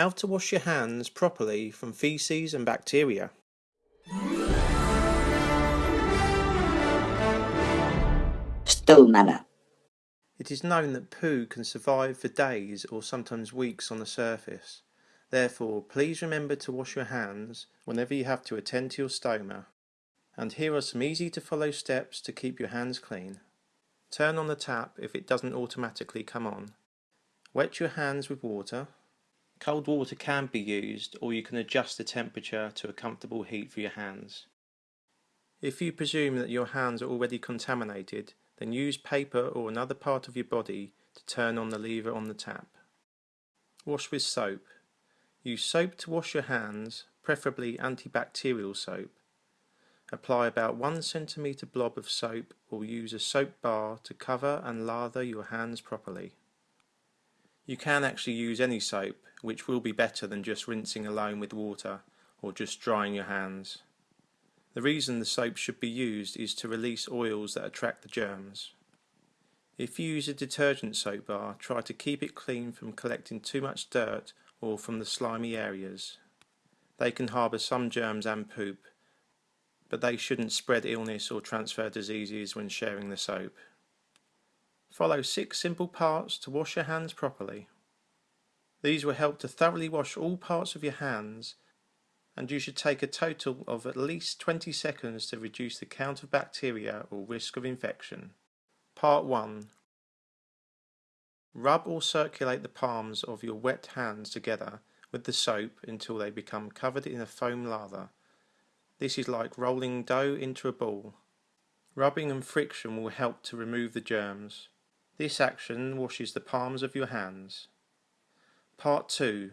How to wash your hands properly from feces and bacteria. Stool manner. It is known that poo can survive for days or sometimes weeks on the surface. Therefore, please remember to wash your hands whenever you have to attend to your stoma. And here are some easy to follow steps to keep your hands clean. Turn on the tap if it doesn't automatically come on. Wet your hands with water. Cold water can be used or you can adjust the temperature to a comfortable heat for your hands. If you presume that your hands are already contaminated, then use paper or another part of your body to turn on the lever on the tap. Wash with soap. Use soap to wash your hands, preferably antibacterial soap. Apply about 1 centimeter blob of soap or use a soap bar to cover and lather your hands properly. You can actually use any soap, which will be better than just rinsing alone with water or just drying your hands. The reason the soap should be used is to release oils that attract the germs. If you use a detergent soap bar, try to keep it clean from collecting too much dirt or from the slimy areas. They can harbour some germs and poop, but they shouldn't spread illness or transfer diseases when sharing the soap. Follow six simple parts to wash your hands properly. These will help to thoroughly wash all parts of your hands and you should take a total of at least 20 seconds to reduce the count of bacteria or risk of infection. Part 1 Rub or circulate the palms of your wet hands together with the soap until they become covered in a foam lather. This is like rolling dough into a ball. Rubbing and friction will help to remove the germs. This action washes the palms of your hands. Part 2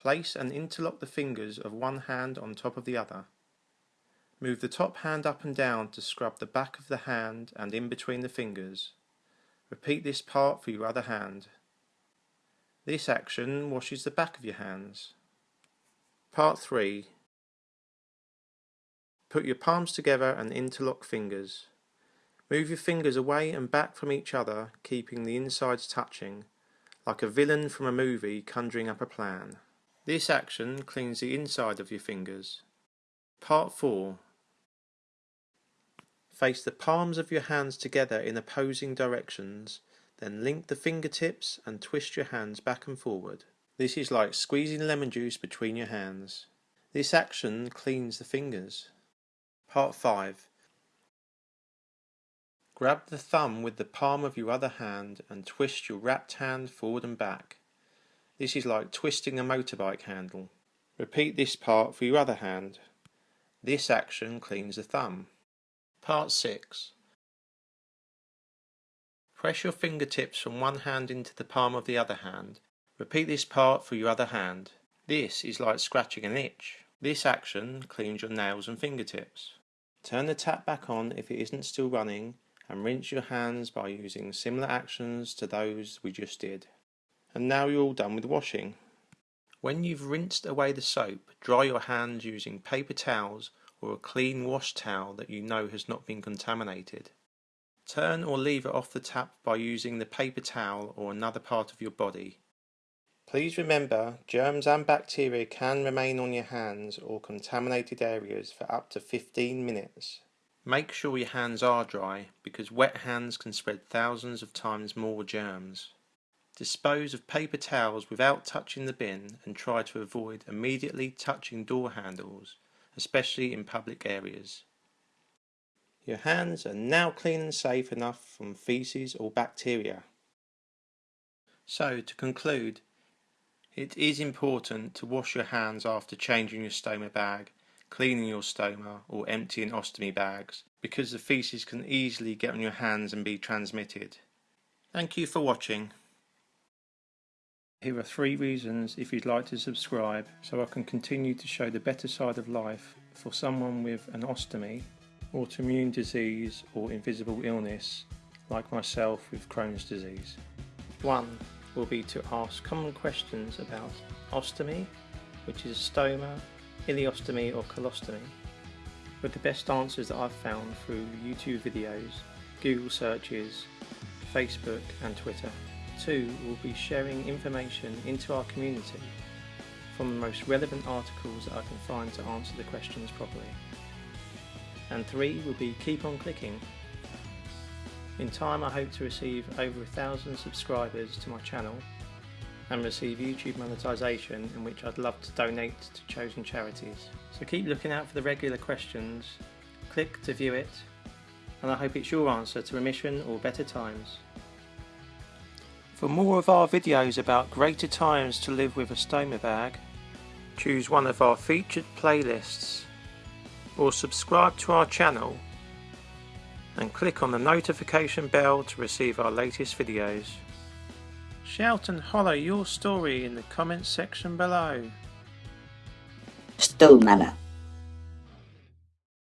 Place and interlock the fingers of one hand on top of the other. Move the top hand up and down to scrub the back of the hand and in between the fingers. Repeat this part for your other hand. This action washes the back of your hands. Part 3 Put your palms together and interlock fingers. Move your fingers away and back from each other, keeping the insides touching, like a villain from a movie conjuring up a plan. This action cleans the inside of your fingers. Part 4 Face the palms of your hands together in opposing directions, then link the fingertips and twist your hands back and forward. This is like squeezing lemon juice between your hands. This action cleans the fingers. Part 5 Grab the thumb with the palm of your other hand and twist your wrapped hand forward and back. This is like twisting a motorbike handle. Repeat this part for your other hand. This action cleans the thumb. Part 6 Press your fingertips from one hand into the palm of the other hand. Repeat this part for your other hand. This is like scratching an itch. This action cleans your nails and fingertips. Turn the tap back on if it isn't still running and rinse your hands by using similar actions to those we just did and now you're all done with washing. When you've rinsed away the soap, dry your hands using paper towels or a clean wash towel that you know has not been contaminated. Turn or lever off the tap by using the paper towel or another part of your body. Please remember, germs and bacteria can remain on your hands or contaminated areas for up to 15 minutes. Make sure your hands are dry because wet hands can spread thousands of times more germs. Dispose of paper towels without touching the bin and try to avoid immediately touching door handles, especially in public areas. Your hands are now clean and safe enough from feces or bacteria. So, to conclude, it is important to wash your hands after changing your stoma bag, cleaning your stoma or emptying ostomy bags because the feces can easily get on your hands and be transmitted. Thank you for watching. Here are three reasons if you'd like to subscribe so I can continue to show the better side of life for someone with an ostomy, autoimmune disease or invisible illness like myself with Crohn's disease. One will be to ask common questions about ostomy, which is stoma, ileostomy or colostomy, with the best answers that I've found through YouTube videos, Google searches, Facebook and Twitter. Two will be sharing information into our community from the most relevant articles that I can find to answer the questions properly. And three will be keep on clicking. In time I hope to receive over a thousand subscribers to my channel and receive YouTube monetization in which I'd love to donate to chosen charities. So keep looking out for the regular questions, click to view it, and I hope it's your answer to remission or better times. For more of our videos about greater times to live with a stoma bag, choose one of our featured playlists or subscribe to our channel and click on the notification bell to receive our latest videos. Shout and holler your story in the comments section below. Stone Manor.